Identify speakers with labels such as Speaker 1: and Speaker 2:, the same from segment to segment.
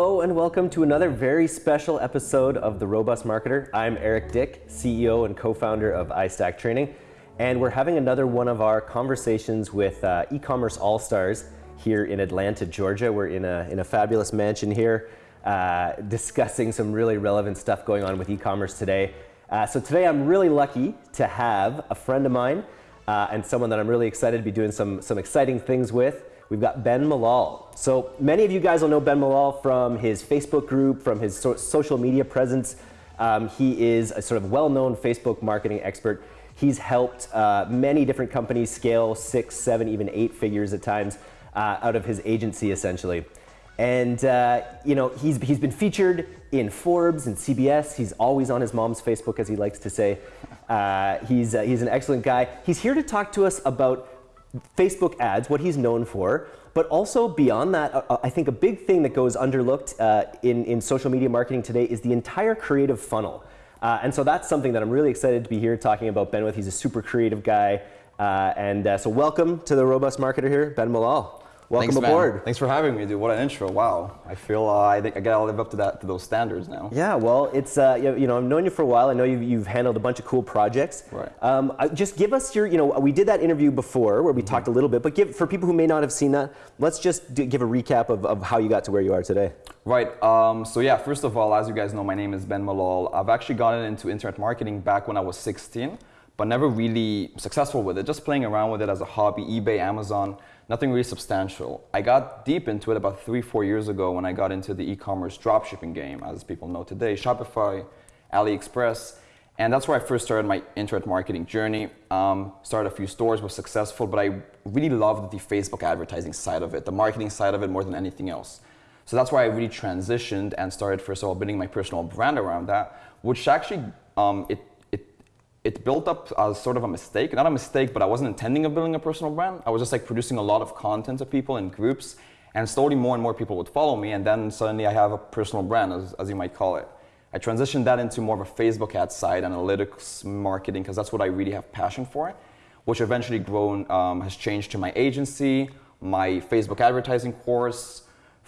Speaker 1: Hello and welcome to another very special episode of The Robust Marketer. I'm Eric Dick, CEO and co-founder of iStack Training, and we're having another one of our conversations with uh, e-commerce all-stars here in Atlanta, Georgia. We're in a, in a fabulous mansion here uh, discussing some really relevant stuff going on with e-commerce today. Uh, so today I'm really lucky to have a friend of mine uh, and someone that I'm really excited to be doing some, some exciting things with. We've got Ben Malol. So many of you guys will know Ben Malol from his Facebook group, from his so social media presence. Um, he is a sort of well-known Facebook marketing expert. He's helped uh, many different companies scale six, seven, even eight figures at times uh, out of his agency, essentially. And uh, you know, he's, he's been featured in Forbes and CBS. He's always on his mom's Facebook, as he likes to say. Uh, he's, uh, he's an excellent guy. He's here to talk to us about Facebook ads, what he's known for, but also beyond that, uh, I think a big thing that goes underlooked uh, in, in social media marketing today is the entire creative funnel. Uh, and so that's something that I'm really excited to be here talking about Ben with. He's a super creative guy. Uh, and uh, so welcome to the Robust Marketer here, Ben Malol. Welcome
Speaker 2: Thanks,
Speaker 1: aboard.
Speaker 2: Man. Thanks for having me, dude. What an intro! Wow, I feel uh, I think I gotta live up to that to those standards now.
Speaker 1: Yeah, well, it's uh, you know I've known you for a while. I know you've, you've handled a bunch of cool projects.
Speaker 2: Right.
Speaker 1: Um, just give us your you know we did that interview before where we mm -hmm. talked a little bit, but give for people who may not have seen that, let's just do, give a recap of, of how you got to where you are today.
Speaker 2: Right. Um, so yeah, first of all, as you guys know, my name is Ben Malol. I've actually gotten into internet marketing back when I was 16, but never really successful with it. Just playing around with it as a hobby, eBay, Amazon nothing really substantial. I got deep into it about three, four years ago when I got into the e-commerce dropshipping game, as people know today, Shopify, AliExpress, and that's where I first started my internet marketing journey. Um, started a few stores, was successful, but I really loved the Facebook advertising side of it, the marketing side of it more than anything else. So that's why I really transitioned and started, first of all, building my personal brand around that, which actually, um, it it built up as sort of a mistake. Not a mistake, but I wasn't intending of building a personal brand. I was just like producing a lot of content to people in groups, and slowly more and more people would follow me, and then suddenly I have a personal brand, as, as you might call it. I transitioned that into more of a Facebook ad side, analytics, marketing, because that's what I really have passion for, which eventually grown, um, has changed to my agency, my Facebook advertising course,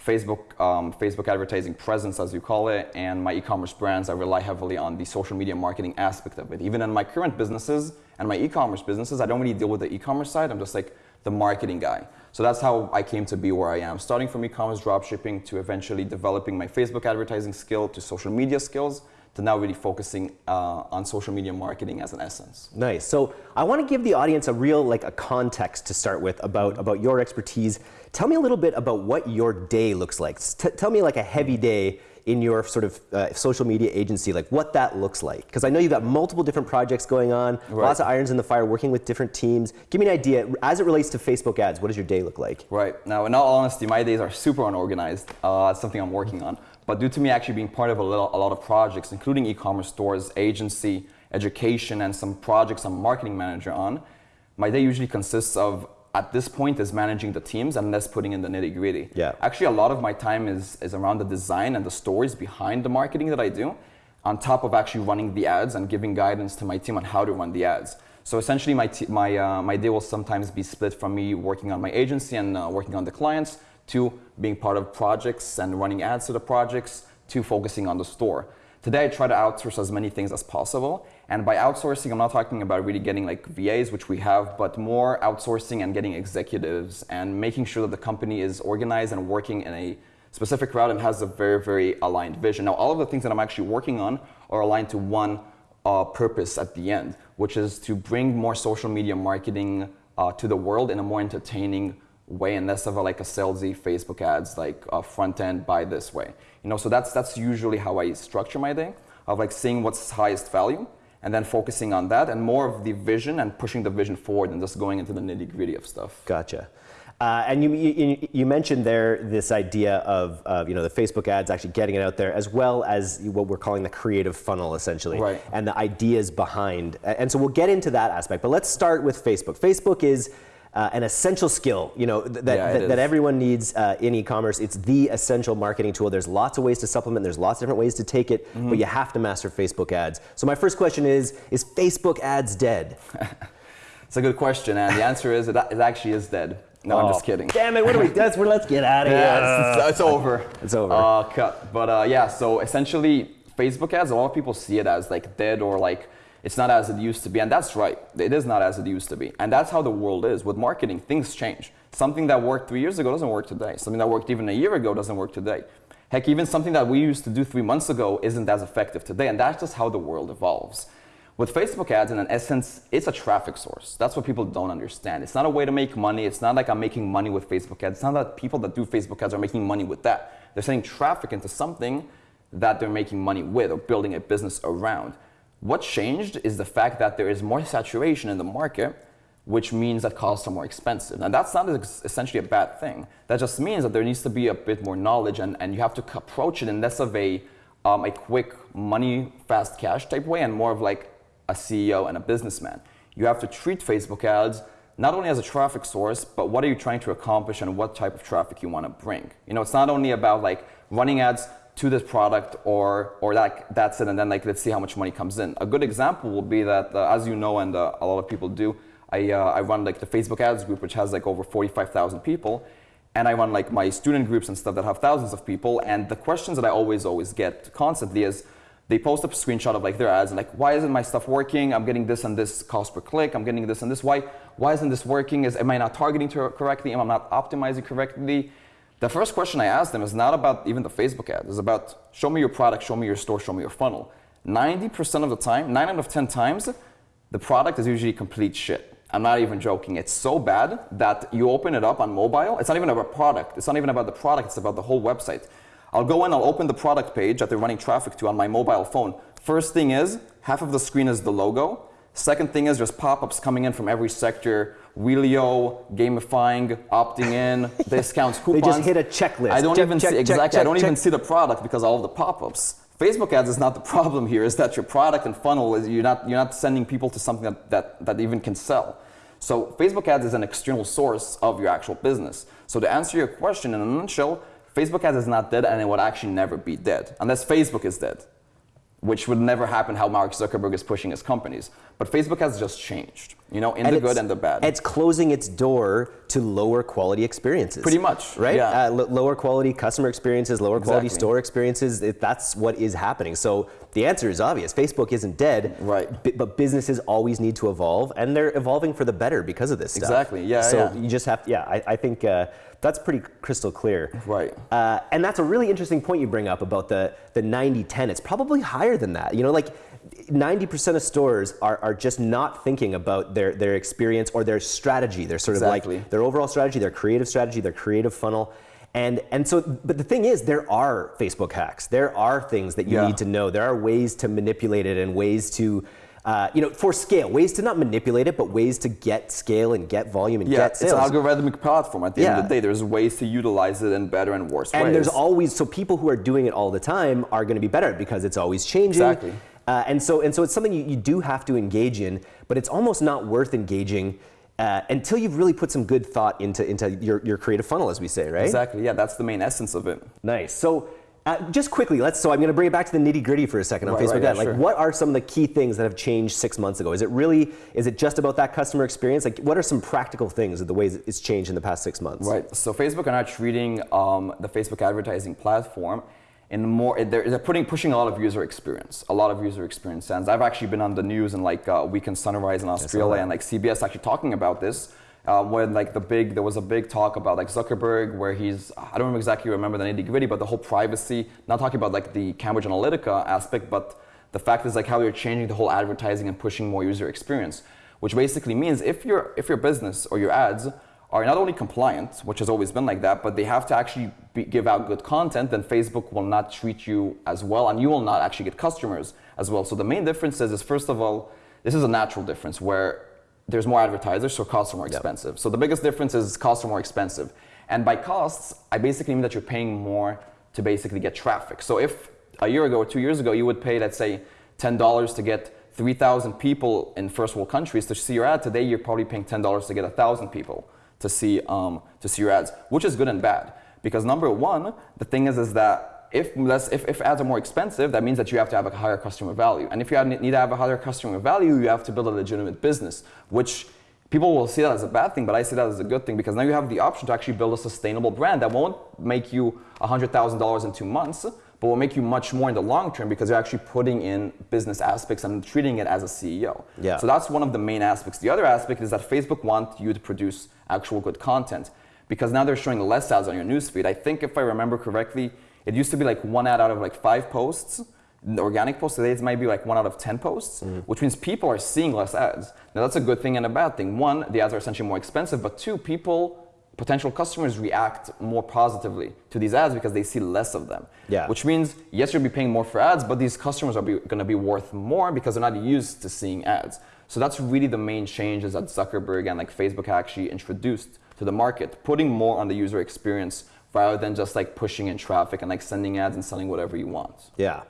Speaker 2: Facebook, um, Facebook advertising presence, as you call it, and my e-commerce brands, I rely heavily on the social media marketing aspect of it. Even in my current businesses and my e-commerce businesses, I don't really deal with the e-commerce side. I'm just like the marketing guy. So that's how I came to be where I am, starting from e-commerce dropshipping to eventually developing my Facebook advertising skill to social media skills to now really focusing uh, on social media marketing as an essence.
Speaker 1: Nice. So I want to give the audience a real like a context to start with about about your expertise. Tell me a little bit about what your day looks like. T tell me like a heavy day in your sort of uh, social media agency, like what that looks like. Because I know you've got multiple different projects going on, right. lots of irons in the fire, working with different teams. Give me an idea, as it relates to Facebook ads, what does your day look like?
Speaker 2: Right. Now, in all honesty, my days are super unorganized. Uh, it's something I'm working on. But due to me actually being part of a, little, a lot of projects, including e-commerce stores, agency, education, and some projects I'm marketing manager on, my day usually consists of, at this point, is managing the teams and less putting in the nitty gritty.
Speaker 1: Yeah.
Speaker 2: Actually, a lot of my time is, is around the design and the stories behind the marketing that I do, on top of actually running the ads and giving guidance to my team on how to run the ads. So essentially, my, my, uh, my day will sometimes be split from me working on my agency and uh, working on the clients to being part of projects and running ads to the projects, to focusing on the store. Today I try to outsource as many things as possible. And by outsourcing, I'm not talking about really getting like VAs, which we have, but more outsourcing and getting executives and making sure that the company is organized and working in a specific route and has a very, very aligned vision. Now, all of the things that I'm actually working on are aligned to one uh, purpose at the end, which is to bring more social media marketing uh, to the world in a more entertaining way and less of a, like a salesy Facebook ads, like a front end buy this way. You know, so that's, that's usually how I structure my day, of like seeing what's highest value and then focusing on that and more of the vision and pushing the vision forward and just going into the nitty gritty of stuff.
Speaker 1: Gotcha. Uh, and you, you, you, mentioned there this idea of, of, you know, the Facebook ads actually getting it out there as well as what we're calling the creative funnel essentially
Speaker 2: right.
Speaker 1: and the ideas behind. And so we'll get into that aspect, but let's start with Facebook. Facebook is uh, an essential skill, you know, th that, yeah, that, that, everyone needs uh, in e-commerce. It's the essential marketing tool. There's lots of ways to supplement. There's lots of different ways to take it, mm -hmm. but you have to master Facebook ads. So my first question is, is Facebook ads dead?
Speaker 2: it's a good question, and the answer is it, it actually is dead. No, I'm
Speaker 1: Oh,
Speaker 2: just kidding.
Speaker 1: Damn it! What do we? That's where. Let's get out of here.
Speaker 2: It's, it's over.
Speaker 1: It's over.
Speaker 2: Uh, cut. But uh, yeah, so essentially, Facebook ads, a lot of people see it as like dead or like it's not as it used to be. And that's right. It is not as it used to be. And that's how the world is. With marketing, things change. Something that worked three years ago doesn't work today. Something that worked even a year ago doesn't work today. Heck, even something that we used to do three months ago isn't as effective today. And that's just how the world evolves. With Facebook ads, in an essence, it's a traffic source. That's what people don't understand. It's not a way to make money. It's not like I'm making money with Facebook ads. It's not that people that do Facebook ads are making money with that. They're sending traffic into something that they're making money with or building a business around. What changed is the fact that there is more saturation in the market, which means that costs are more expensive. And that's not essentially a bad thing. That just means that there needs to be a bit more knowledge and, and you have to approach it in less of a, um, a quick money, fast cash type way and more of like a CEO and a businessman. You have to treat Facebook ads not only as a traffic source, but what are you trying to accomplish and what type of traffic you want to bring. You know, it's not only about like running ads to this product or or that that's it and then like let's see how much money comes in. A good example will be that uh, as you know and uh, a lot of people do, I uh, I run like the Facebook ads group which has like over 45,000 people and I run like my student groups and stuff that have thousands of people and the questions that I always always get constantly is they post a screenshot of like their ads and like why isn't my stuff working? I'm getting this and this cost per click. I'm getting this and this. Why why isn't this working? Is am i not targeting correctly? Am i not optimizing correctly the first question i ask them is not about even the facebook ad. It's about show me your product show me your store show me your funnel. 90% of the time 9 out of 10 times the product is usually complete shit. I'm not even joking. It's so bad that you open it up on mobile it's not even about product. It's not even about the product it's about the whole website. I'll go in, I'll open the product page that they're running traffic to on my mobile phone. First thing is, half of the screen is the logo. Second thing is, there's pop-ups coming in from every sector. Wheelio, gamifying, opting in, discounts, coupons.
Speaker 1: they just hit a checklist.
Speaker 2: I don't
Speaker 1: Check,
Speaker 2: even
Speaker 1: check,
Speaker 2: see
Speaker 1: check,
Speaker 2: exactly. I don't even see the product because of all the pop-ups. Facebook ads is not the problem here. Is that your product and funnel is you're not you're not sending people to something that, that, that even can sell. So Facebook ads is an external source of your actual business. So to answer your question in a nutshell, Facebook ads is not dead and it would actually never be dead unless Facebook is dead, which would never happen how Mark Zuckerberg is pushing his companies. But Facebook has just changed, you know, in the good and the bad.
Speaker 1: It's closing its door to lower quality experiences.
Speaker 2: Pretty much,
Speaker 1: right?
Speaker 2: yeah.
Speaker 1: Uh, lo- lower quality customer experiences, lower quality
Speaker 2: Exactly.
Speaker 1: store experiences. It, that's what is happening. So the answer is obvious. Facebook isn't dead.
Speaker 2: Right.
Speaker 1: but businesses always need to evolve, and they're evolving for the better because of this stuff.
Speaker 2: Exactly, yeah,
Speaker 1: So
Speaker 2: yeah.
Speaker 1: you just have. to, Yeah, I, I think. Uh, that's pretty crystal clear.
Speaker 2: Right.
Speaker 1: Uh, and that's a really interesting point you bring up about the, the 90 10. It's probably higher than that. You know, like 90% of stores are, are just not thinking about their, their experience or their strategy. They're sort
Speaker 2: Exactly.
Speaker 1: of like their overall strategy, their creative strategy, their creative funnel. And, and so, but the thing is, there are Facebook hacks. There are things that you
Speaker 2: Yeah.
Speaker 1: need to know. There are ways to manipulate it and ways to, uh, you know, for scale, ways to not manipulate it, but ways to get scale and get volume and
Speaker 2: yeah,
Speaker 1: get
Speaker 2: it's
Speaker 1: sales.
Speaker 2: an algorithmic platform. At the end of the day, there's ways to utilize it in better and worse
Speaker 1: and
Speaker 2: ways.
Speaker 1: there's always so people who are doing it all the time are going to be better because it's always changing
Speaker 2: Exactly.
Speaker 1: uh, and so and so it's something you, you do have to engage in but it's almost not worth engaging uh, until you've really put some good thought into into your, your creative funnel as we say right
Speaker 2: Exactly. Yeah, that's the main essence of it.
Speaker 1: nice so uh, just quickly let's so i'm going to bring it back to the nitty gritty for a second on
Speaker 2: Right,
Speaker 1: facebook
Speaker 2: right, yeah,
Speaker 1: like
Speaker 2: sure.
Speaker 1: what are some of the key things that have changed six months ago is it really is it just about that customer experience like what are some practical things of the ways it's changed in the past six months
Speaker 2: Right. So Facebook are now treating um, the Facebook advertising platform in more. They're, they're putting pushing a lot of user experience, a lot of user experience stands. I've actually been on the news and like uh, Weekend Sunrise in Australia and like CBS actually talking about this. Uh, when like the big, there was a big talk about like Zuckerberg, where he's, I don't exactly remember the nitty gritty, but the whole privacy. Not talking about like the Cambridge Analytica aspect, but the fact is like how you're changing the whole advertising and pushing more user experience, which basically means if your if your business or your ads are not only compliant, which has always been like that, but they have to actually be, give out good content, then Facebook will not treat you as well, and you will not actually get customers as well. So the main difference is, is first of all, this is a natural difference where there's more advertisers, so costs are more expensive. So the biggest difference is costs are more expensive. And by costs, I basically mean that you're paying more to basically get traffic. So if a year ago or two years ago you would pay, let's say, $10 to get 3,000 people in first world countries to see your ad, today you're probably paying $10 to get 1,000 people to see, um, to see your ads, which is good and bad. Because number one, the thing is, is that if, less, if, if ads are more expensive, that means that you have to have a higher customer value. And if you need to have a higher customer value, you have to build a legitimate business, which people will see that as a bad thing, but I see that as a good thing because now you have the option to actually build a sustainable brand that won't make you $100,000 in two months, but will make you much more in the long term because you're actually putting in business aspects and treating it as a CEO.
Speaker 1: Yeah.
Speaker 2: So that's one of the main aspects. The other aspect is that Facebook wants you to produce actual good content because now they're showing less ads on your newsfeed. I think if I remember correctly, it used to be like one ad out of like five posts. Organic posts today it might be like one out of 10 posts, mm-hmm. which means people are seeing less ads. Now that's a good thing and a bad thing. One, the ads are essentially more expensive, but two, people potential customers react more positively to these ads because they see less of them.
Speaker 1: Yeah.
Speaker 2: Which means, yes, you'll be paying more for ads, but these customers are going to be worth more because they're not used to seeing ads. So that's really the main changes that Zuckerberg and like Facebook actually introduced to the market, putting more on the user experience rather than just like pushing in traffic and like sending ads and selling whatever you want.
Speaker 1: Yeah.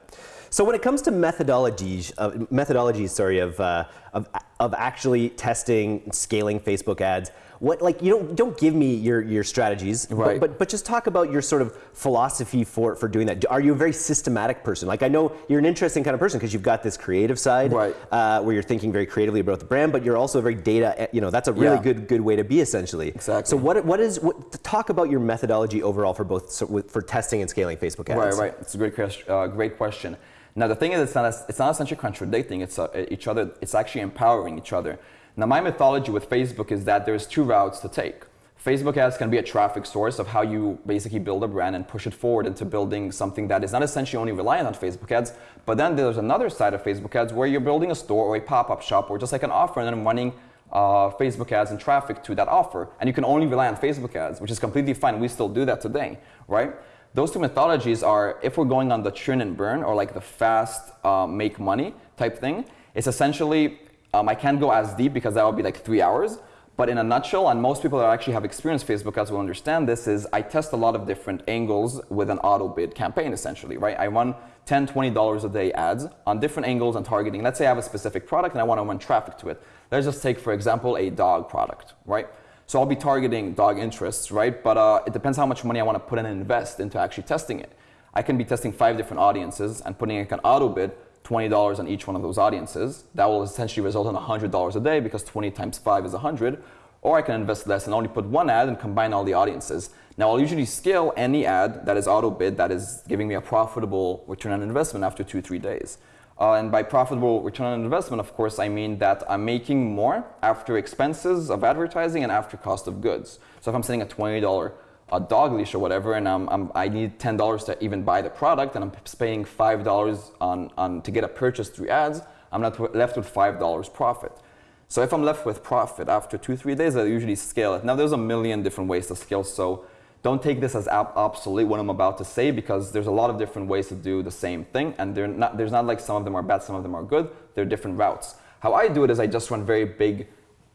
Speaker 1: So when it comes to methodologies, uh, methodologies, sorry, of, uh, of of actually testing, scaling Facebook ads, what like you don't don't give me your your strategies,
Speaker 2: Right.
Speaker 1: but, but but just talk about your sort of philosophy for for doing that. Are you a very systematic person? Like I know you're an interesting kind of person because you've got this creative side,
Speaker 2: Right.
Speaker 1: uh, where you're thinking very creatively about the brand, but you're also very data. You know, that's a really
Speaker 2: Yeah.
Speaker 1: good good way to be essentially.
Speaker 2: Exactly.
Speaker 1: So what what is what? Talk about your methodology overall for both so, with- for testing and scaling Facebook ads.
Speaker 2: Right, right. It's a great question. Uh, great question. Now the thing is, it's not it's not essentially contradicting. It's uh, each other. It's actually empowering each other. Now my mythology with Facebook is that there's two routes to take. Facebook ads can be a traffic source of how you basically build a brand and push it forward into building something that is not essentially only reliant on Facebook ads. But then there's another side of Facebook ads where you're building a store or a pop-up shop or just like an offer and then running uh, Facebook ads and traffic to that offer. And you can only rely on Facebook ads, which is completely fine. We still do that today, right? Those two methodologies are if we're going on the churn and burn or like the fast uh, make money type thing, it's essentially, um, I can't go as deep because that would be like three hours. But in a nutshell, and most people that actually have experienced Facebook ads will understand this, is I test a lot of different angles with an auto bid campaign essentially, right? I run $10, 20 dollars a day ads on different angles and targeting. Let's say I have a specific product and I want to run traffic to it. Let's just take, for example, a dog product, right? So I'll be targeting dog interests, right? But uh, it depends how much money I want to put in and invest into actually testing it. I can be testing five different audiences and putting like an auto bid, $20 on each one of those audiences. That will essentially result in $100 a day because 20 times five is 100. Or I can invest less and only put one ad and combine all the audiences. Now I'll usually scale any ad that is auto bid that is giving me a profitable return on investment after two, three days. Uh, and by profitable return on investment, of course, I mean that I'm making more after expenses of advertising and after cost of goods. So if I'm setting a $20 a dog leash or whatever, and I'm, I'm, I need $10 to even buy the product, and I'm paying $5 on, on, to get a purchase through ads, I'm not left with $5 profit. So if I'm left with profit after two, three days, I usually scale it. Now there's a million different ways to scale, so don't take this as obsolete what I'm about to say because there's a lot of different ways to do the same thing, and they're not, there's not like some of them are bad, some of them are good. They're different routes. How I do it is I just run very big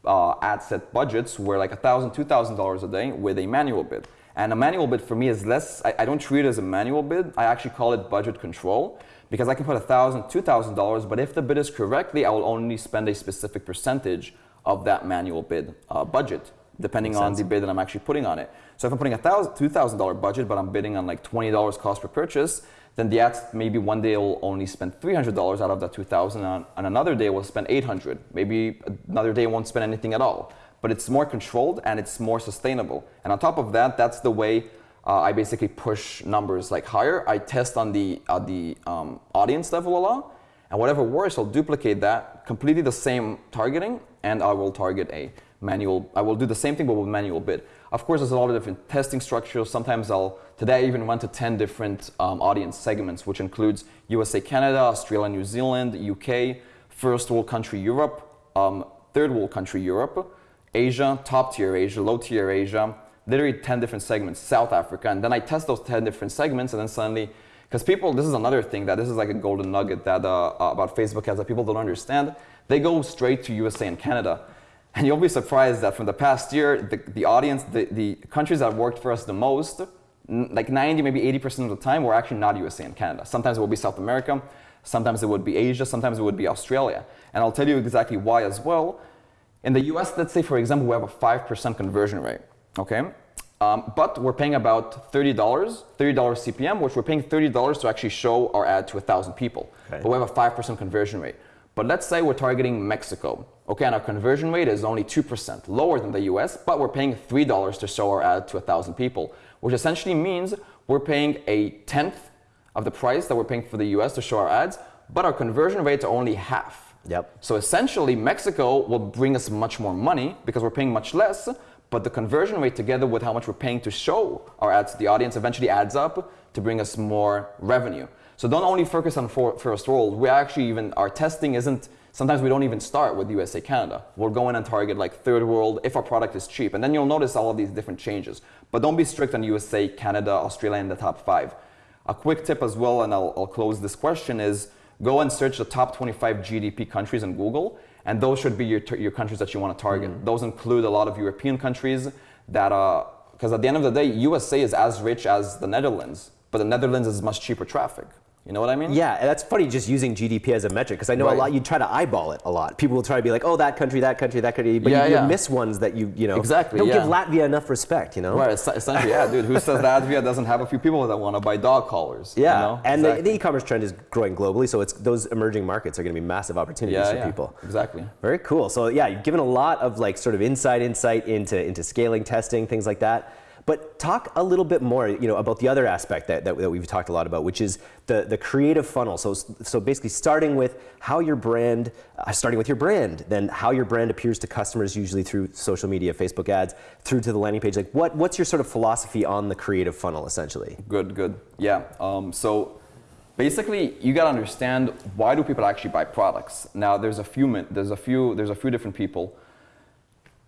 Speaker 2: uh, ad set budgets where like $1,000, $2,000 a day with a manual bid. And a manual bid for me is less, I, I don't treat it as a manual bid, I actually call it budget control because I can put $1,000, $2,000, but if the bid is correctly, I will only spend a specific percentage of that manual bid uh, budget, depending
Speaker 1: Makes
Speaker 2: on
Speaker 1: sense.
Speaker 2: the bid that I'm actually putting on it. So if I'm putting a $1,000, $2,000 budget, but I'm bidding on like $20 cost per purchase, then the ads maybe one day will only spend $300 out of that 2000 and on another day will spend 800 maybe another day won't spend anything at all but it's more controlled and it's more sustainable. And on top of that that's the way uh, I basically push numbers like higher. I test on the, uh, the um, audience level a lot. And whatever works I'll duplicate that completely the same targeting and I will target a manual I will do the same thing but with manual bid. Of course, there's a lot of different testing structures. Sometimes I'll, today I even went to 10 different um, audience segments, which includes USA, Canada, Australia, New Zealand, UK, first world country Europe, um, third world country Europe, Asia, top tier Asia, low tier Asia, literally 10 different segments, South Africa. And then I test those 10 different segments and then suddenly, because people, this is another thing that this is like a golden nugget that uh, about Facebook ads that people don't understand. They go straight to USA and Canada. And you'll be surprised that from the past year, the, the audience, the, the countries that worked for us the most, like 90, maybe 80% of the time, were actually not USA and Canada. Sometimes it would be South America, sometimes it would be Asia, sometimes it would be Australia. And I'll tell you exactly why as well. In the US, let's say, for example, we have a 5% conversion rate, okay? Um, but we're paying about $30, $30 CPM, which we're paying $30 to actually show our ad to 1,000 people.
Speaker 1: Okay.
Speaker 2: But we have a 5% conversion rate. But let's say we're targeting Mexico. Okay, and our conversion rate is only 2%, lower than the US, but we're paying $3 to show our ad to 1,000 people, which essentially means we're paying a tenth of the price that we're paying for the US to show our ads, but our conversion rates are only half.
Speaker 1: Yep.
Speaker 2: So essentially, Mexico will bring us much more money because we're paying much less, but the conversion rate together with how much we're paying to show our ads to the audience eventually adds up to bring us more revenue. So don't only focus on first world. We actually even, our testing isn't, sometimes we don't even start with USA, Canada. We'll go in and target like third world if our product is cheap. And then you'll notice all of these different changes. But don't be strict on USA, Canada, Australia in the top five. A quick tip as well, and I'll, I'll close this question, is go and search the top 25 GDP countries in Google, and those should be your, your countries that you want to target. Mm. Those include a lot of European countries that, because uh, at the end of the day, USA is as rich as the Netherlands, but the Netherlands is much cheaper traffic. You know what I mean?
Speaker 1: Yeah, that's funny just using GDP as a metric because I know right. a lot you try to eyeball it a lot. People will try to be like, oh, that country, that country, that country, but yeah, you, you miss ones that you you know
Speaker 2: exactly
Speaker 1: don't
Speaker 2: yeah.
Speaker 1: give Latvia enough respect. You know?
Speaker 2: Right. Essentially, yeah, dude. Who says Latvia doesn't have a few people that want to buy dog collars?
Speaker 1: Yeah,
Speaker 2: you know?
Speaker 1: and exactly. the, the, e-commerce trend is growing globally, so it's those emerging markets are going to be massive opportunities
Speaker 2: yeah,
Speaker 1: for
Speaker 2: yeah,
Speaker 1: people.
Speaker 2: Exactly.
Speaker 1: Very cool. So yeah, you've given a lot of like sort of inside insight into into scaling, testing, things like that. But talk a little bit more, you know, about the other aspect that, that, that, we've talked a lot about, which is the, the creative funnel. So, so basically starting with how your brand, uh, starting with your brand, then how your brand appears to customers usually through social media, Facebook ads, through to the landing page. Like what, what's your sort of philosophy on the creative funnel essentially?
Speaker 2: Good, good. Yeah. Um, so basically you got to understand why do people actually buy products? Now there's a few, there's a few, there's a few different people.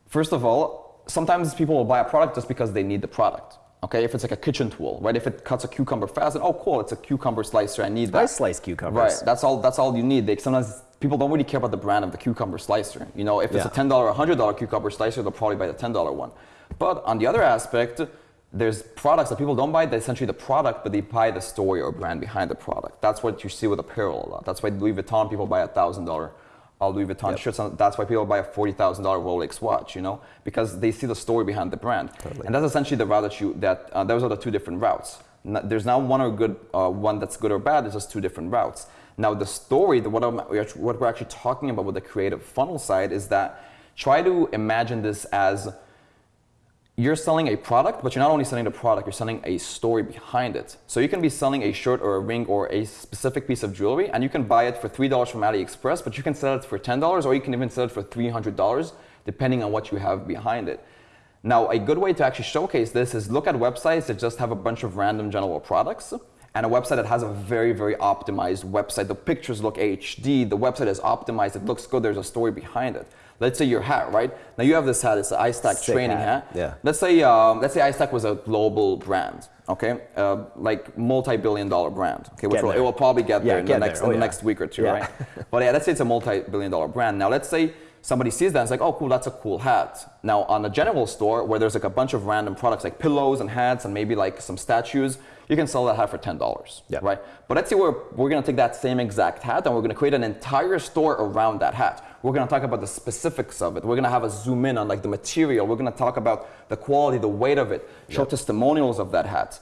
Speaker 2: First of all, sometimes people will buy a product just because they need the product. Okay, if it's like a kitchen tool, right? If it cuts a cucumber fast, then oh cool, it's a cucumber slicer. I need that.
Speaker 1: I slice cucumbers.
Speaker 2: Right. That's all. That's all you need. They sometimes people don't really care about the brand of the cucumber slicer. You know, if it's yeah. a ten dollar or hundred dollar cucumber slicer, they'll probably buy the ten dollar one. But on the other aspect, there's products that people don't buy. They're essentially the product, but they buy the story or brand behind the product. That's what you see with apparel a lot. That's why Louis Vuitton people buy a thousand dollar all Louis Vuitton yep. shirts. And that's why people buy a forty thousand dollar Rolex watch, you know, because they see the story behind the brand. Totally. And that's essentially the route that you that uh, those are the two different routes. There's not one or good uh, one that's good or bad. There's just two different routes. Now the story, the, what, I'm, what we're actually talking about with the creative funnel side is that try to imagine this as you're selling a product, but you're not only selling the product, you're selling a story behind it. So you can be selling a shirt or a ring or a specific piece of jewelry, and you can buy it for $3 from AliExpress, but you can sell it for $10 or you can even sell it for $300, depending on what you have behind it. Now, a good way to actually showcase this is look at websites that just have a bunch of random general products and a website that has a very, very optimized website. The pictures look HD, the website is optimized, it looks good, there's a story behind it. Let's say your hat, right? Now you have this hat, it's an iStack Sick training hat. hat.
Speaker 1: Yeah.
Speaker 2: Let's say, um, let's say iStack was a global brand, okay? Uh, like multi-billion dollar brand, okay? Which will, it will probably get there in, the next, oh, in the next week or two, yeah. right? but yeah, let's say it's a multi-billion dollar brand. Now let's say somebody sees that and it's like, oh, cool, that's a cool hat. Now on a general store where there's like a bunch of random products like pillows and hats and maybe like some statues, you can sell that hat for $10,
Speaker 1: yep.
Speaker 2: right? But let's say we're, we're gonna take that same exact hat and we're gonna create an entire store around that hat. We're gonna talk about the specifics of it. We're gonna have a zoom in on like the material. We're gonna talk about the quality, the weight of it, show testimonials of that hat.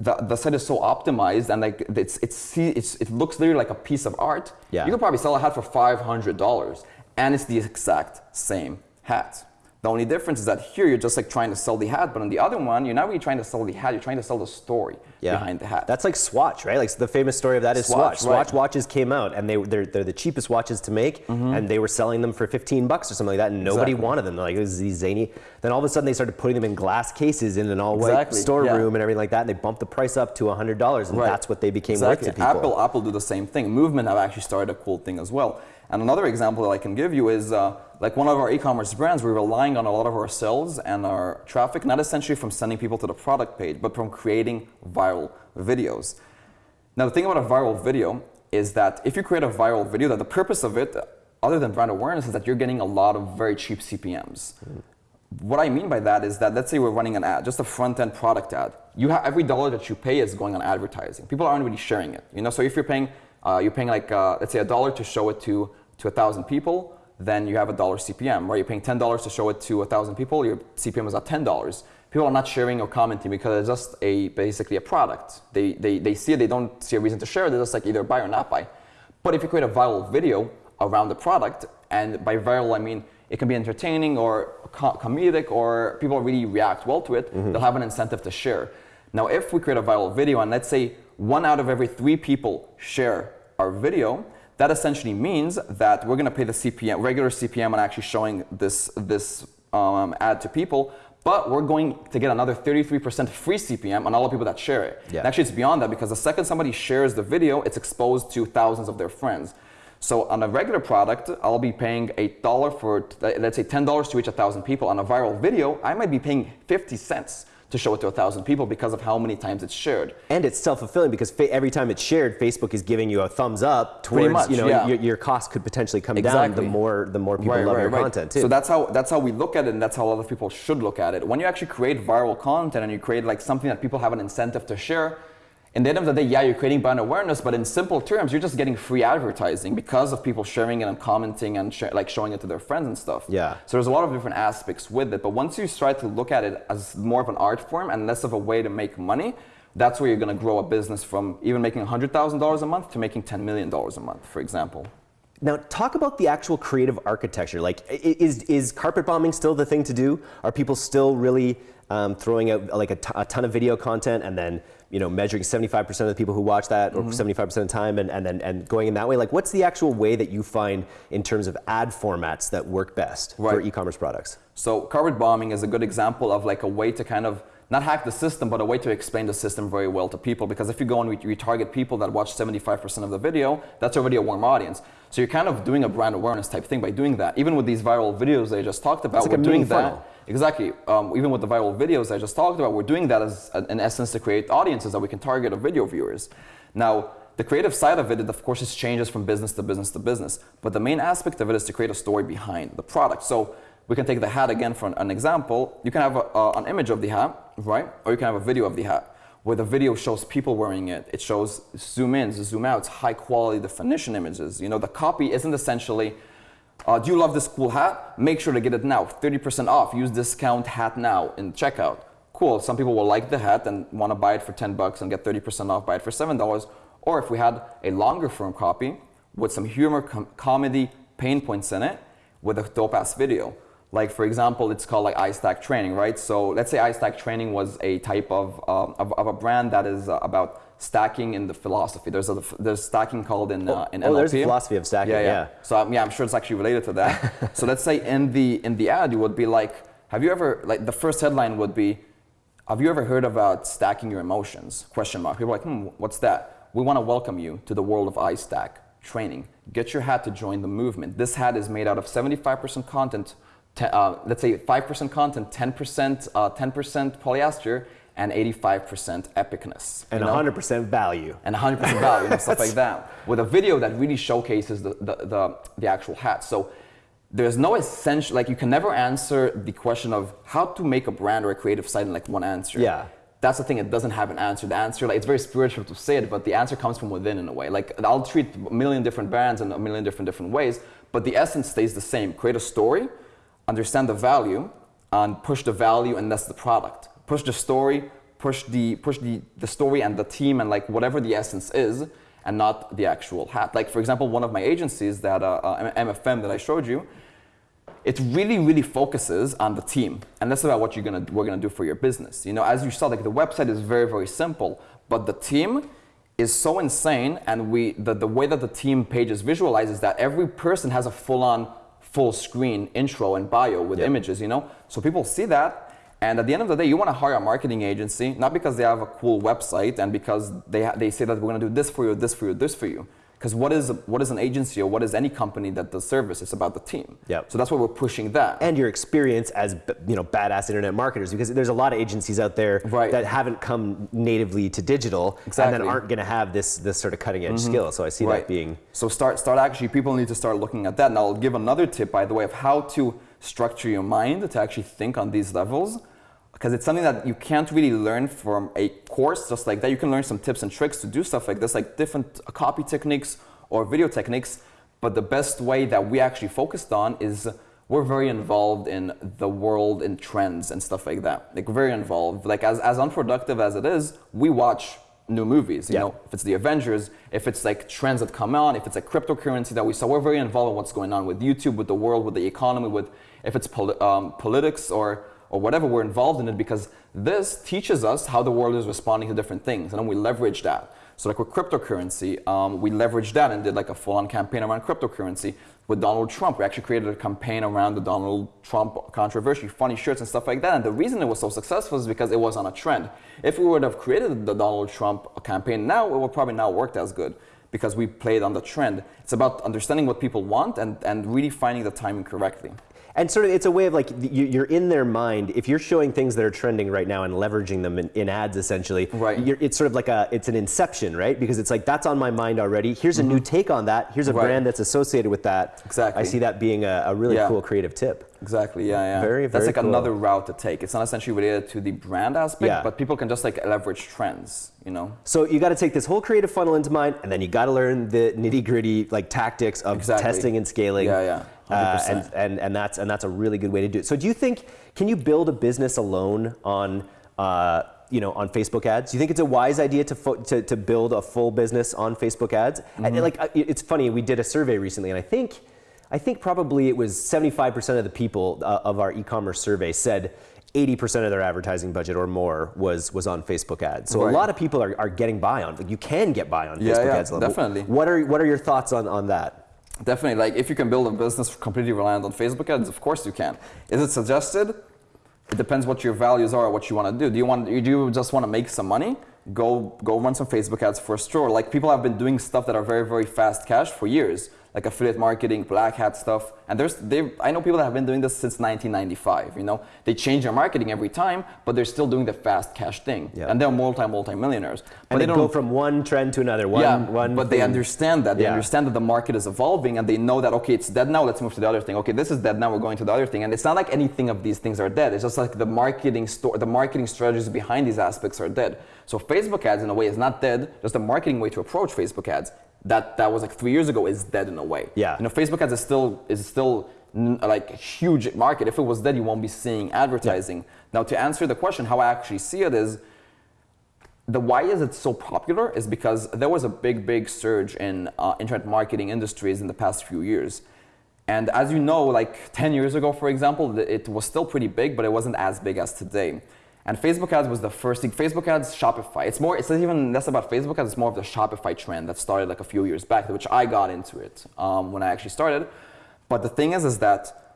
Speaker 2: The, the site is so optimized and like it's, it's, it's, it looks literally like a piece of art.
Speaker 1: Yeah.
Speaker 2: You could probably sell a hat for $500 and it's the exact same hat. The only difference is that here you're just like trying to sell the hat, but on the other one, you're not really trying to sell the hat, you're trying to sell the story yeah. behind the hat.
Speaker 1: That's like Swatch, right? Like the famous story of that is Swatch. Swatch, right. Swatch watches came out and they, they're, they're the cheapest watches to make mm-hmm. and they were selling them for 15 bucks or something like that and nobody exactly. wanted them. They're like, this is these zany. Then all of a sudden they started putting them in glass cases in an all white exactly. storeroom yeah. and everything like that and they bumped the price up to $100 and right. that's what they became
Speaker 2: exactly.
Speaker 1: worth to people.
Speaker 2: Apple, Apple do the same thing. Movement have actually started a cool thing as well. And another example that I can give you is uh, like one of our e-commerce brands, we're relying on a lot of our sales and our traffic, not essentially from sending people to the product page, but from creating viral videos. Now, the thing about a viral video is that if you create a viral video, that the purpose of it, other than brand awareness, is that you're getting a lot of very cheap CPMs. Mm. What I mean by that is that let's say we're running an ad, just a front-end product ad. You have every dollar that you pay is going on advertising. People aren't really sharing it. You know, so if you're paying uh, you're paying like, uh, let's say a dollar to show it to, to a thousand people, then you have a dollar CPM, right? You're paying $10 to show it to a thousand people, your CPM is at $10. People are not sharing or commenting because it's just a, basically a product. They, they, they see it, they don't see a reason to share it, they just like either buy or not buy. But if you create a viral video, around the product. And by viral, I mean it can be entertaining or co- comedic or people really react well to it. They'll have an incentive to share. Now, if we create a viral video and let's say one out of every three people share our video, that essentially means that we're going to pay the CPM, regular CPM, on actually showing this this um, ad to people. But we're going to get another 33% free CPM on all the people that share it.
Speaker 1: Yeah.
Speaker 2: And actually, it's beyond that because the second somebody shares the video, it's exposed to thousands of their friends. So on a regular product, I'll be paying a dollar for, let's say, ten dollars to reach a thousand people. On a viral video, I might be paying 50 cents to show it to a thousand people because of how many times it's shared.
Speaker 1: And it's self-fulfilling because fa- every time it's shared, Facebook is giving you a thumbs up towards
Speaker 2: much,
Speaker 1: you know
Speaker 2: yeah.
Speaker 1: your, your cost could potentially come down the more the more people love your content too.
Speaker 2: So that's how that's how we look at it, and that's how other people should look at it. When you actually create viral content and you create like something that people have an incentive to share, in the end of the day, yeah, you're creating brand awareness, but in simple terms, you're just getting free advertising because of people sharing it and commenting and sh- like showing it to their friends and stuff.
Speaker 1: Yeah.
Speaker 2: So there's a lot of different aspects with it, but once you start to look at it as more of an art form and less of a way to make money. That's where you're going to grow a business from even making $100,000 a month to making $10 million a month, for example.
Speaker 1: Now, talk about the actual creative architecture. Like, is is carpet bombing still the thing to do? Are people still really um, throwing out like a, t- a ton of video content and then you know measuring 75% of the people who watch that
Speaker 2: Mm-hmm.
Speaker 1: or 75% of the time and, and then and going in that way? Like, what's the actual way that you find in terms of ad formats that work best for e-commerce products?
Speaker 2: So carpet bombing is a good example of like a way to kind of not hack the system, but a way to explain the system very well to people. Because if you go and re- retarget people that watch 75% of the video, that's already a warm audience. So you're kind of doing a brand awareness type thing by doing that. Even with these viral videos that I just talked about, we're doing that.
Speaker 1: funnel.
Speaker 2: Exactly. Um, even with the viral videos I just talked about, we're doing that as, in essence, to create audiences that we can target of video viewers. Now, the creative side of it, it of course, is changes from business to business to business. But the main aspect of it is to create a story behind the product. So we can take the hat again for an, an example. You can have a, uh, an image of the hat, right? Or you can have a video of the hat where the video shows people wearing it. It shows zoom ins, zoom outs, high quality definition images. You know, the copy isn't essentially, uh, do you love this cool hat? Make sure to get it now. 30% off. Use discount hat now in checkout. Cool. Some people will like the hat and want to buy it for 10 bucks and get 30% off, buy it for $7. Or if we had a longer form copy with some humor, com- comedy, pain points in it with a dope ass video. Like for example, it's called like iStack Training, right? So let's say iStack Training was a type of, um, of, of a brand that is uh, about stacking in the philosophy. There's a there's stacking called in uh, in
Speaker 1: oh, there's a
Speaker 2: NLP.
Speaker 1: philosophy of stacking,
Speaker 2: Yeah, yeah.
Speaker 1: yeah.
Speaker 2: So um, yeah, I'm sure it's actually related to that. so let's say in the in the ad, you would be like, have you ever like the first headline would be, have you ever heard about stacking your emotions? Question mark. People are like, hmm, what's that? We want to welcome you to the world of iStack training. Get your hat to join the movement. This hat is made out of 75% content. Uh, let's say 5% content, 10% uh, 10% polyester, and 85% epicness.
Speaker 1: And
Speaker 2: you
Speaker 1: 100% value.
Speaker 2: and 100% value and stuff like that with a video that really showcases the, the, the, the actual hat so there's no essential like you can never answer the question of how to make a brand or a creative site in like one answer
Speaker 1: Yeah.
Speaker 2: that's the thing it doesn't have an answer the answer like it's very spiritual to say it but the answer comes from within in a way like i'll treat a million different brands in a million different different ways but the essence stays the same create a story understand the value and push the value and that's the product. Push the story push the push the, the story and the team and like whatever the essence is and not the actual hat. Like for example one of my agencies that uh, uh, mfm that i showed you it really really focuses on the team. And that's about what you're gonna we're gonna do for your business. You know as you saw like the website is very very simple but the team is so insane and we the, the way that the team page is visualized is that every person has a full-on full screen intro and bio with
Speaker 1: Yep.
Speaker 2: images you know so people see that and at the end of the day you want to hire a marketing agency not because they have a cool website and because they, ha- they say that we're going to do this for you this for you this for you because what is what is an agency or what is any company that does service? It's about the team.
Speaker 1: Yep.
Speaker 2: so that's why we're pushing that.
Speaker 1: And your experience as you know badass internet marketers because there's a lot of agencies out there
Speaker 2: Right.
Speaker 1: that haven't come natively to digital and
Speaker 2: Exactly.
Speaker 1: then aren't going to have this this sort of cutting edge mm-hmm. skill. So i see that being
Speaker 2: so start start actually people need to start looking at that. And i'll give another tip by the way of how to structure your mind to actually think on these levels because it's something that you can't really learn from a course just like that you can learn some tips and tricks to do stuff like this like different uh, copy techniques or video techniques but the best way that we actually focused on is we're very involved in the world in trends and stuff like that like very involved like as, as unproductive as it is we watch new movies. You
Speaker 1: Yeah.
Speaker 2: know, if it's the Avengers, if it's like trends that come on, if it's like cryptocurrency that we saw, we're very involved in what's going on with YouTube, with the world, with the economy, with if it's poli- um, politics or or whatever, we're involved in it because this teaches us how the world is responding to different things, and then we leverage that. So like with cryptocurrency, um, we leveraged that and did like a full-on campaign around cryptocurrency. With Donald Trump, we actually created a campaign around the Donald Trump controversy, funny shirts and stuff like that. And the reason it was so successful is because it was on a trend. If we would have created the Donald Trump campaign now, it would probably not worked as good because we played on the trend. It's about understanding what people want and, and really finding the timing correctly.
Speaker 1: And sort of, it's a way of like you- you're in their mind. If you're showing things that are trending right now and leveraging them in, in ads, essentially,
Speaker 2: Right.
Speaker 1: You're, it's sort of like a it's an inception, right? Because it's like that's on my mind already. Here's a new take on that. Here's a
Speaker 2: Mm-hmm. Right.
Speaker 1: brand that's associated with that.
Speaker 2: Exactly.
Speaker 1: I see that being a, a really
Speaker 2: Yeah.
Speaker 1: cool creative tip.
Speaker 2: Exactly. Yeah, yeah.
Speaker 1: Very, very That's
Speaker 2: like
Speaker 1: cool.
Speaker 2: another route to take. It's not essentially related to the brand aspect,
Speaker 1: Yeah.
Speaker 2: but people can just like leverage trends. You know.
Speaker 1: So you got to take this whole creative funnel into mind, and then you got to learn the nitty gritty like tactics of
Speaker 2: Exactly.
Speaker 1: testing and scaling.
Speaker 2: Yeah, yeah.
Speaker 1: Uh,
Speaker 2: 100%.
Speaker 1: and, and and that's and that's a really good way to do it. So do you think can you build a business alone on uh, you know on Facebook ads? Do you think it's a wise idea to fo- to, to build a full business on Facebook ads?
Speaker 2: Mm-hmm.
Speaker 1: And, like it's funny, we did a survey recently, and I think I think probably it was 75% of the people uh, of our e-commerce survey said 80% of their advertising budget or more was was on Facebook ads. So a lot of people are, are getting by on. Like you can get by on
Speaker 2: Yeah,
Speaker 1: Facebook
Speaker 2: yeah,
Speaker 1: ads. alone.
Speaker 2: definitely.
Speaker 1: What are what are your thoughts on on that?
Speaker 2: Definitely, like if you can build a business completely reliant on Facebook ads, of course you can. Is it suggested? It depends what your values are, what you want to do. Do you want, do you just want to make some money? Go, go run some Facebook ads for a store. Like people have been doing stuff that are very, very fast cash for years, like affiliate marketing, black hat stuff. And there's, they, I know people that have been doing this since 1995. You know, they change their marketing every time, but they're still doing the fast cash thing,
Speaker 1: Yeah.
Speaker 2: and they're multi, multi millionaires. But
Speaker 1: And they,
Speaker 2: they
Speaker 1: go
Speaker 2: don't go
Speaker 1: from one trend to another. One,
Speaker 2: yeah,
Speaker 1: one
Speaker 2: but they understand that. They
Speaker 1: Yeah.
Speaker 2: understand that the market is evolving and they know that, okay, it's dead now, let's move to the other thing. Okay, this is dead now, we're going to the other thing. And it's not like anything of these things are dead. It's just like the marketing store, the marketing strategies behind these aspects are dead. So Facebook ads in a way is not dead, just the marketing way to approach Facebook ads. That that was like three years ago is dead in a way.
Speaker 1: Yeah.
Speaker 2: You know, Facebook ads is still is still like a huge market. If it was dead, you won't be seeing advertising. Now to answer the question, how I actually see it is the why is it so popular is because there was a big big surge in uh, internet marketing industries in the past few years and as you know like 10 years ago for example it was still pretty big but it wasn't as big as today and facebook ads was the first thing facebook ads shopify it's more it's not even less about facebook ads it's more of the shopify trend that started like a few years back which i got into it um, when i actually started but the thing is is that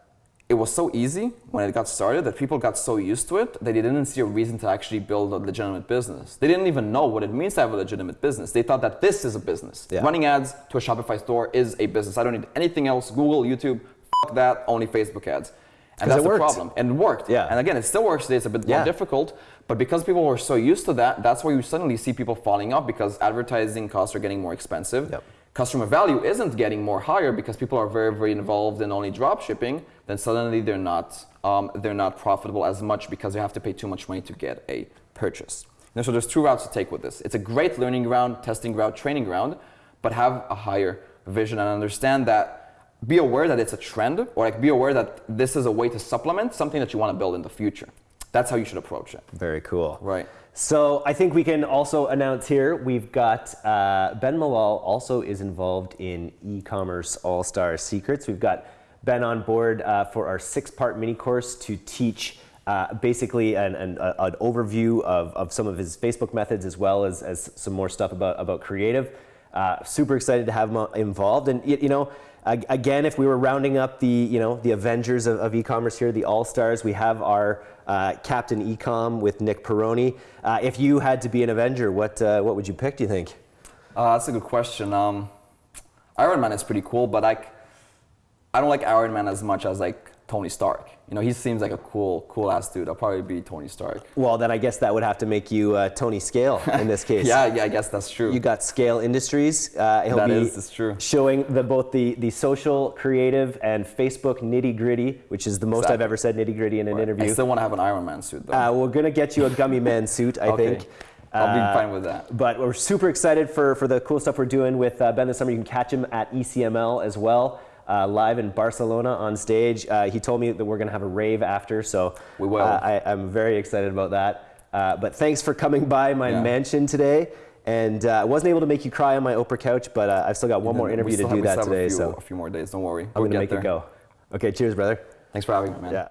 Speaker 2: it was so easy when it got started that people got so used to it that they didn't see a reason to actually build a legitimate business. They didn't even know what it means to have a legitimate business. They thought that this is a business.
Speaker 1: Yeah.
Speaker 2: Running ads to a Shopify store is a business. I don't need anything else. Google, YouTube, fuck that, only Facebook ads. And that's the
Speaker 1: worked.
Speaker 2: problem. And it worked.
Speaker 1: Yeah.
Speaker 2: And again, it still works today. It's a bit
Speaker 1: Yeah.
Speaker 2: more difficult. But because people were so used to that, that's why you suddenly see people falling off because advertising costs are getting more expensive
Speaker 1: Yep.
Speaker 2: customer value isn't getting more higher because people are very very involved in only drop shipping then suddenly they're not um, they're not profitable as much because they have to pay too much money to get a purchase and so there's two routes to take with this it's a great learning ground testing ground training ground but have a higher vision and understand that be aware that it's a trend or like be aware that this is a way to supplement something that you want to build in the future that's how you should approach it
Speaker 1: Very cool.
Speaker 2: right
Speaker 1: So I think we can also announce here we've got uh, Ben Malol also is involved in e-commerce all-star secrets. We've got Ben on board uh, for our six-part mini course to teach uh, basically an, an, an overview of, of some of his Facebook methods as well as, as some more stuff about, about creative. Uh, super excited to have him involved. And you know, again, if we were rounding up the you know the Avengers of, of e-commerce here, the All Stars, we have our uh, Captain Ecom with Nick Peroni. Uh, if you had to be an Avenger, what uh, what would you pick? Do you think?
Speaker 2: Uh, that's a good question. Um, Iron Man is pretty cool, but like, I don't like Iron Man as much as like Tony Stark. You know, he seems like a cool, cool ass dude. I'll probably be Tony Stark.
Speaker 1: Well, then I guess that would have to make you uh, Tony Scale in this case.
Speaker 2: Yeah, yeah, I guess that's true.
Speaker 1: You got Scale Industries. Uh, he'll
Speaker 2: That
Speaker 1: be
Speaker 2: is- true.
Speaker 1: showing the both the, the social, creative, and Facebook nitty gritty, which is the most I've ever said nitty gritty in an
Speaker 2: I
Speaker 1: interview.
Speaker 2: I still want to have an Iron Man suit though.
Speaker 1: Uh, we're gonna get you a gummy man suit, I
Speaker 2: Okay.
Speaker 1: think.
Speaker 2: I'll be
Speaker 1: Uh,
Speaker 2: fine with that.
Speaker 1: But we're super excited for, for the cool stuff we're doing with uh, Ben this summer. You can catch him at ECML as well, uh, live in Barcelona on stage. Uh, he told me that we're gonna have a rave after, so
Speaker 2: We will.
Speaker 1: Uh, I, I'm very excited about that. Uh, but thanks for coming by my
Speaker 2: Yeah.
Speaker 1: mansion today. And uh, I wasn't able to make you cry on my Oprah couch, but uh, I've still got one more interview to do
Speaker 2: have-
Speaker 1: that today.
Speaker 2: A few,
Speaker 1: So
Speaker 2: a few more days. Don't worry.
Speaker 1: I'm
Speaker 2: We'll
Speaker 1: going to make
Speaker 2: there.
Speaker 1: it go. Okay, cheers, brother.
Speaker 2: Thanks for having me, man.
Speaker 1: Yeah.